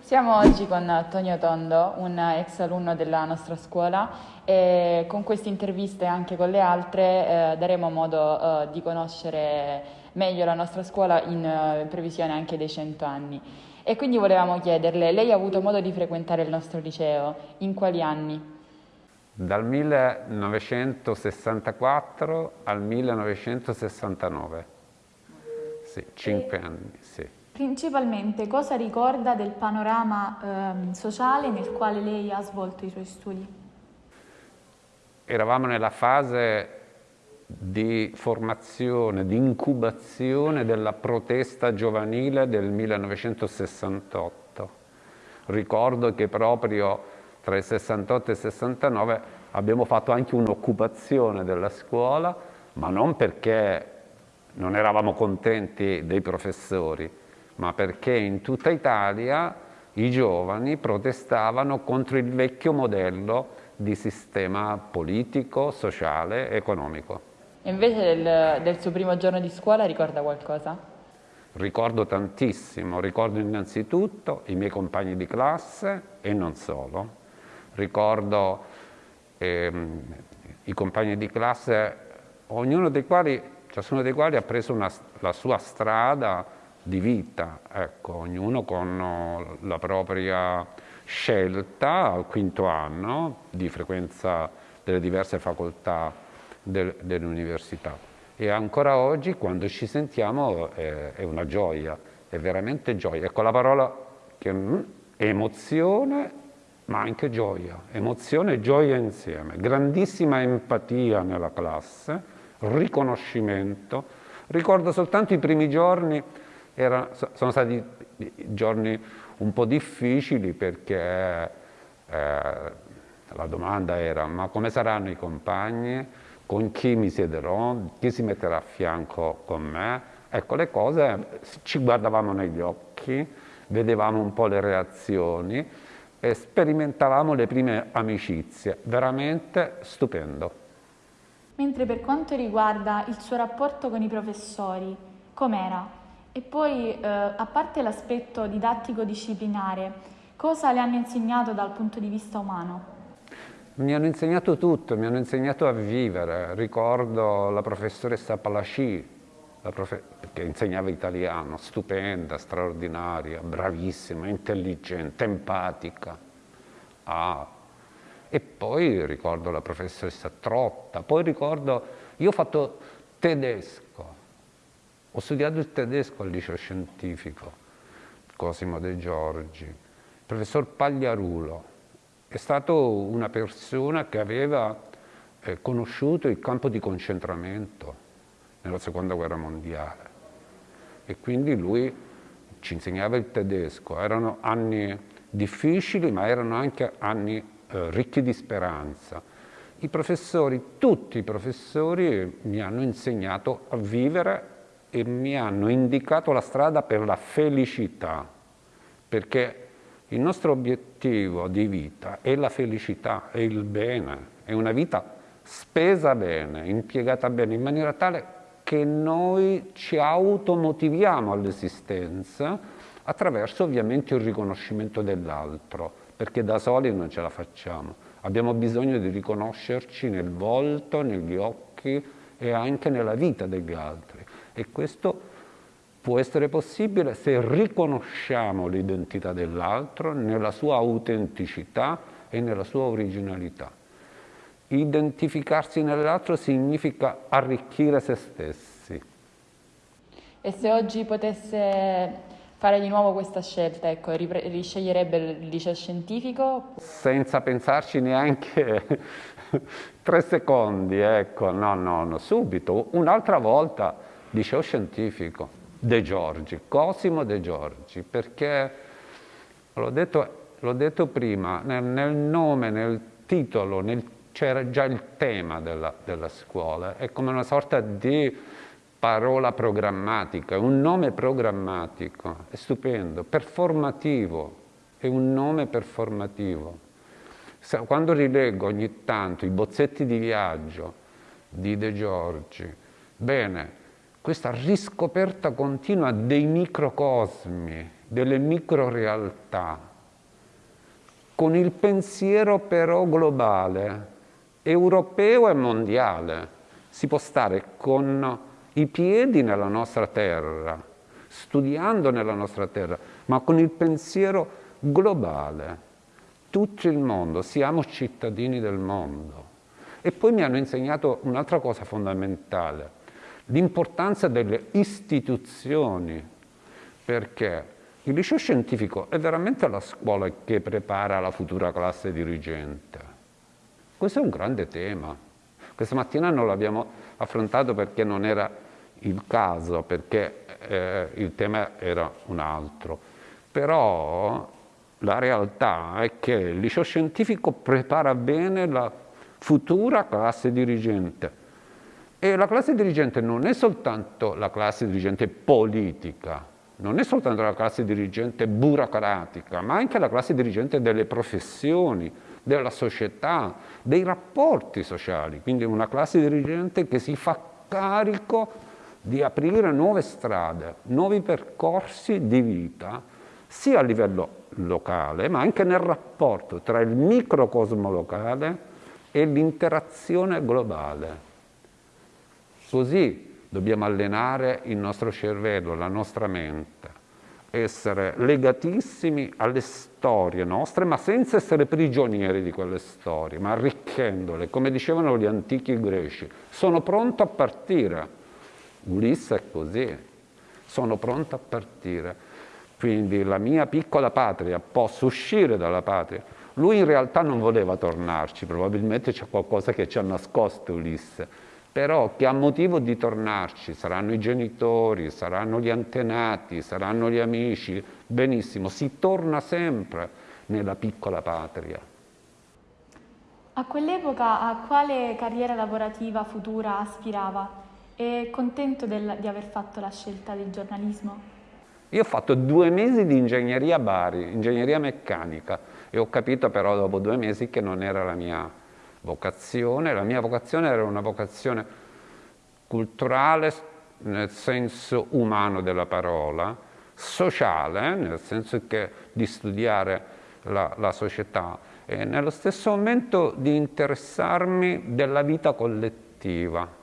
Siamo oggi con Tonio Tondo, un ex alunno della nostra scuola e con queste interviste e anche con le altre eh, daremo modo eh, di conoscere meglio la nostra scuola in, eh, in previsione anche dei 100 anni. E quindi volevamo chiederle, lei ha avuto modo di frequentare il nostro liceo, in quali anni? Dal 1964 al 1969, sì, cinque e... anni, sì. Principalmente cosa ricorda del panorama eh, sociale nel quale lei ha svolto i suoi studi? Eravamo nella fase di formazione, di incubazione della protesta giovanile del 1968. Ricordo che proprio tra il 68 e il 69 abbiamo fatto anche un'occupazione della scuola, ma non perché non eravamo contenti dei professori, ma perché in tutta Italia i giovani protestavano contro il vecchio modello di sistema politico, sociale e economico. E invece del, del suo primo giorno di scuola ricorda qualcosa? Ricordo tantissimo, ricordo innanzitutto i miei compagni di classe e non solo. Ricordo ehm, i compagni di classe, ognuno dei quali, ciascuno dei quali ha preso una, la sua strada di vita, ecco, ognuno con la propria scelta al quinto anno di frequenza delle diverse facoltà del, dell'università. E ancora oggi quando ci sentiamo è, è, una gioia, è veramente gioia. Ecco la parola che è emozione ma anche gioia, emozione e gioia insieme, grandissima empatia nella classe, riconoscimento. Ricordo soltanto i primi giorni era, sono stati giorni un po' difficili perché eh, la domanda era ma come saranno i compagni, con chi mi siederò, chi si metterà a fianco con me. Ecco, le cose ci guardavamo negli occhi, vedevamo un po' le reazioni e sperimentavamo le prime amicizie, veramente stupendo. Mentre per quanto riguarda il suo rapporto con i professori, com'era? E poi, eh, a parte l'aspetto didattico-disciplinare, cosa le hanno insegnato dal punto di vista umano? Mi hanno insegnato tutto, mi hanno insegnato a vivere. Ricordo la professoressa Palasci, la profe che insegnava italiano, stupenda, straordinaria, bravissima, intelligente, empatica. Ah. E poi ricordo la professoressa Trotta, poi ricordo, io ho fatto tedesco, ho studiato il tedesco al liceo scientifico, Cosimo De Giorgi. Il professor Pagliarulo è stato una persona che aveva eh, conosciuto il campo di concentramento nella seconda guerra mondiale e quindi lui ci insegnava il tedesco. Erano anni difficili ma erano anche anni eh, ricchi di speranza. I professori, tutti i professori mi hanno insegnato a vivere e mi hanno indicato la strada per la felicità, perché il nostro obiettivo di vita è la felicità, è il bene, è una vita spesa bene, impiegata bene, in maniera tale che noi ci automotiviamo all'esistenza attraverso ovviamente il riconoscimento dell'altro, perché da soli non ce la facciamo. Abbiamo bisogno di riconoscerci nel volto, negli occhi e anche nella vita degli altri. E questo può essere possibile se riconosciamo l'identità dell'altro nella sua autenticità e nella sua originalità. Identificarsi nell'altro significa arricchire se stessi. E se oggi potesse fare di nuovo questa scelta, ecco, risceglierebbe il liceo scientifico? Senza pensarci neanche tre secondi, ecco, no, no, no, subito, un'altra volta liceo scientifico, De Giorgi, Cosimo De Giorgi, perché l'ho detto, detto, prima, nel, nel, nome, nel titolo, c'era già il tema della, della scuola, è come una sorta di parola programmatica, un nome programmatico, è stupendo, performativo, è un nome performativo. Quando rileggo ogni tanto i bozzetti di viaggio di De Giorgi, bene, questa riscoperta continua dei microcosmi, delle microrealtà, con il pensiero però globale, europeo e mondiale. Si può stare con i piedi nella nostra terra, studiando nella nostra terra, ma con il pensiero globale. Tutto il mondo, siamo cittadini del mondo. E poi mi hanno insegnato un'altra cosa fondamentale, l'importanza delle istituzioni, perché il liceo scientifico è veramente la scuola che prepara la futura classe dirigente. Questo è un grande tema. Questa mattina non l'abbiamo affrontato perché non era il caso, perché eh, il tema era un altro. Però la realtà è che il liceo scientifico prepara bene la futura classe dirigente. E la classe dirigente non è soltanto la classe dirigente politica, non è soltanto la classe dirigente burocratica, ma anche la classe dirigente delle professioni, della società, dei rapporti sociali, quindi una classe dirigente che si fa carico di aprire nuove strade, nuovi percorsi di vita, sia a livello locale, ma anche nel rapporto tra il microcosmo locale e l'interazione globale. Così dobbiamo allenare il nostro cervello, la nostra mente, essere legatissimi alle storie nostre, ma senza essere prigionieri di quelle storie, ma arricchendole, come dicevano gli antichi greci. Sono pronto a partire. Ulisse è così, sono pronto a partire. Quindi la mia piccola patria, posso uscire dalla patria. Lui in realtà non voleva tornarci, probabilmente c'è qualcosa che ci ha nascosto Ulisse però che ha motivo di tornarci, saranno i genitori, saranno gli antenati, saranno gli amici, benissimo, si torna sempre nella piccola patria. A quell'epoca a quale carriera lavorativa futura aspirava? È contento del, di aver fatto la scelta del giornalismo? Io ho fatto due mesi di ingegneria a Bari, ingegneria meccanica, e ho capito però dopo due mesi che non era la mia vocazione. La mia vocazione era una vocazione culturale nel senso umano della parola, sociale, nel senso che di studiare la, la società e nello stesso momento di interessarmi della vita collettiva.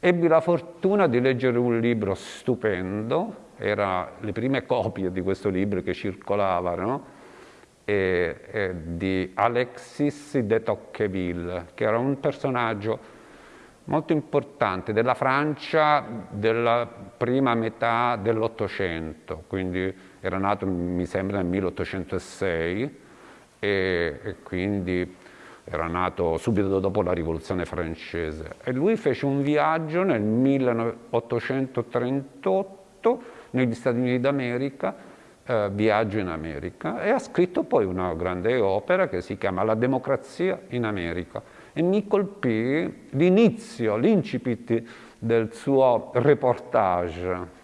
Ebbi la fortuna di leggere un libro stupendo, erano le prime copie di questo libro che circolavano, e, e di Alexis de Tocqueville, che era un personaggio molto importante della Francia della prima metà dell'Ottocento, quindi era nato mi sembra nel 1806 e, e, quindi era nato subito dopo la rivoluzione francese. E lui fece un viaggio nel 1838 negli Stati Uniti d'America eh, Viaggio in America e ha scritto poi una grande opera che si chiama La democrazia in America e mi colpì l'inizio, l'incipit del suo reportage.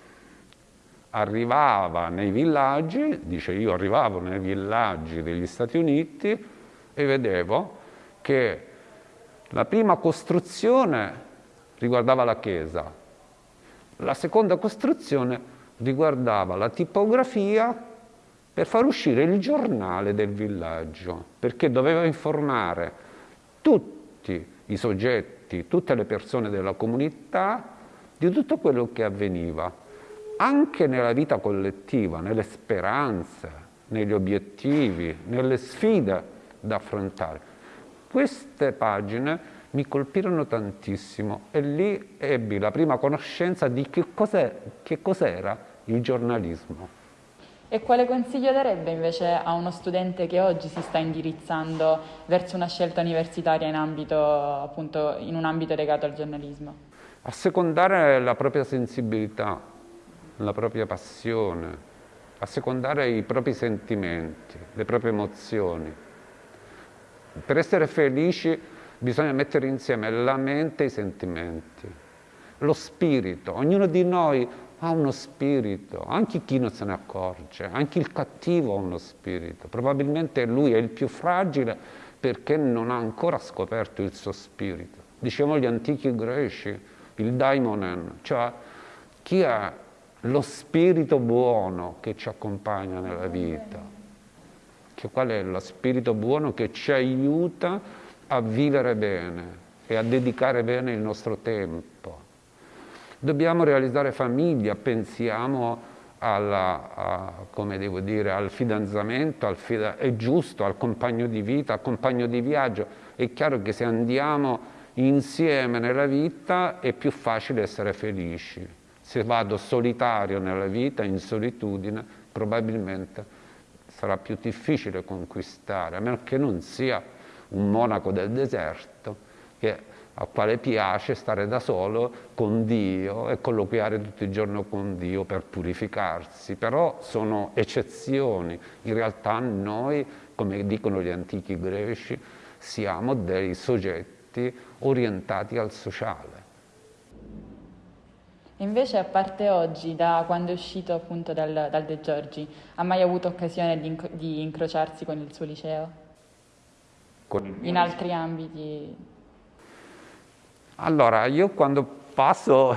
Arrivava nei villaggi, dice io arrivavo nei villaggi degli Stati Uniti e vedevo che la prima costruzione riguardava la chiesa, la seconda costruzione riguardava la tipografia per far uscire il giornale del villaggio, perché doveva informare tutti i soggetti, tutte le persone della comunità di tutto quello che avveniva, anche nella vita collettiva, nelle speranze, negli obiettivi, nelle sfide da affrontare. Queste pagine mi colpirono tantissimo e lì ebbi la prima conoscenza di che, cos'era il giornalismo. E quale consiglio darebbe invece a uno studente che oggi si sta indirizzando verso una scelta universitaria in, ambito, appunto, in un ambito legato al giornalismo? Assecondare la propria sensibilità, la propria passione, assecondare i propri sentimenti, le proprie emozioni. Per essere felici bisogna mettere insieme la mente e i sentimenti, lo spirito. Ognuno di noi ha uno spirito, anche chi non se ne accorge, anche il cattivo ha uno spirito. Probabilmente lui è il più fragile perché non ha ancora scoperto il suo spirito. Dicevano gli antichi greci, il daimonen, cioè chi ha lo spirito buono che ci accompagna nella vita. che qual è lo spirito buono che ci aiuta a vivere bene e a dedicare bene il nostro tempo. Dobbiamo realizzare famiglia, pensiamo alla, a, dire, al fidanzamento, al fida è giusto, al compagno di vita, al compagno di viaggio. È chiaro che se andiamo insieme nella vita è più facile essere felici. Se vado solitario nella vita, in solitudine, probabilmente sarà più difficile conquistare, a meno che non sia un monaco del deserto che al quale piace stare da solo con Dio e colloquiare tutto il giorno con Dio per purificarsi, però sono eccezioni. In realtà noi, come dicono gli antichi greci, siamo dei soggetti orientati al sociale. Invece, a parte oggi, da quando è uscito appunto dal, dal De Giorgi, ha mai avuto occasione di, inc- di incrociarsi con il suo liceo? In altri ambiti? Allora, io quando passo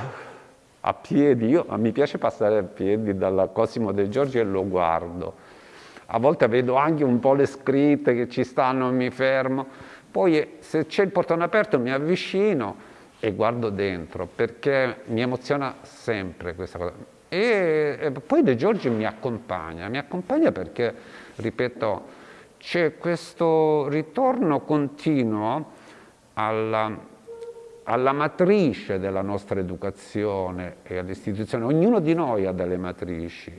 a piedi, io, mi piace passare a piedi dalla Cosimo De Giorgi e lo guardo. A volte vedo anche un po' le scritte che ci stanno, mi fermo. Poi se c'è il portone aperto mi avvicino e guardo dentro perché mi emoziona sempre questa cosa. E, e poi De Giorgi mi accompagna, mi accompagna perché, ripeto, c'è questo ritorno continuo alla alla matrice della nostra educazione e all'istituzione. Ognuno di noi ha delle matrici.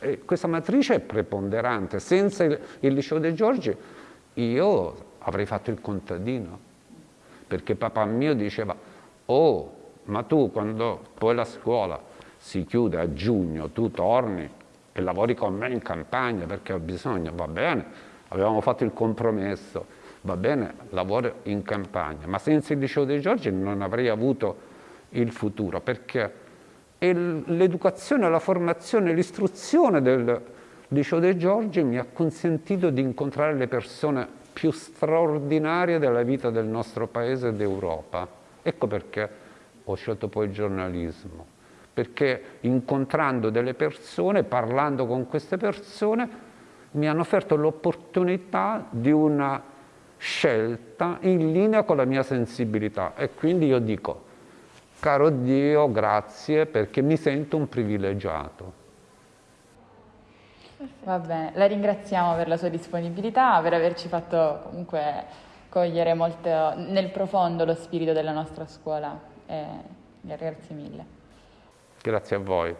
E questa matrice è preponderante. Senza il, il liceo dei Giorgi io avrei fatto il contadino, perché papà mio diceva, oh, ma tu quando poi la scuola si chiude a giugno, tu torni e lavori con me in campagna perché ho bisogno, va bene, avevamo fatto il compromesso va bene, lavoro in campagna, ma senza il liceo dei Giorgi non avrei avuto il futuro, perché l'educazione, la formazione, l'istruzione del liceo dei Giorgi mi ha consentito di incontrare le persone più straordinarie della vita del nostro paese e d'Europa. Ecco perché ho scelto poi il giornalismo, perché incontrando delle persone, parlando con queste persone, mi hanno offerto l'opportunità di una scelta in linea con la mia sensibilità e quindi io dico, caro Dio, grazie perché mi sento un privilegiato. Va bene, la ringraziamo per la sua disponibilità, per averci fatto comunque cogliere molto nel profondo lo spirito della nostra scuola. E grazie mille. Grazie a voi.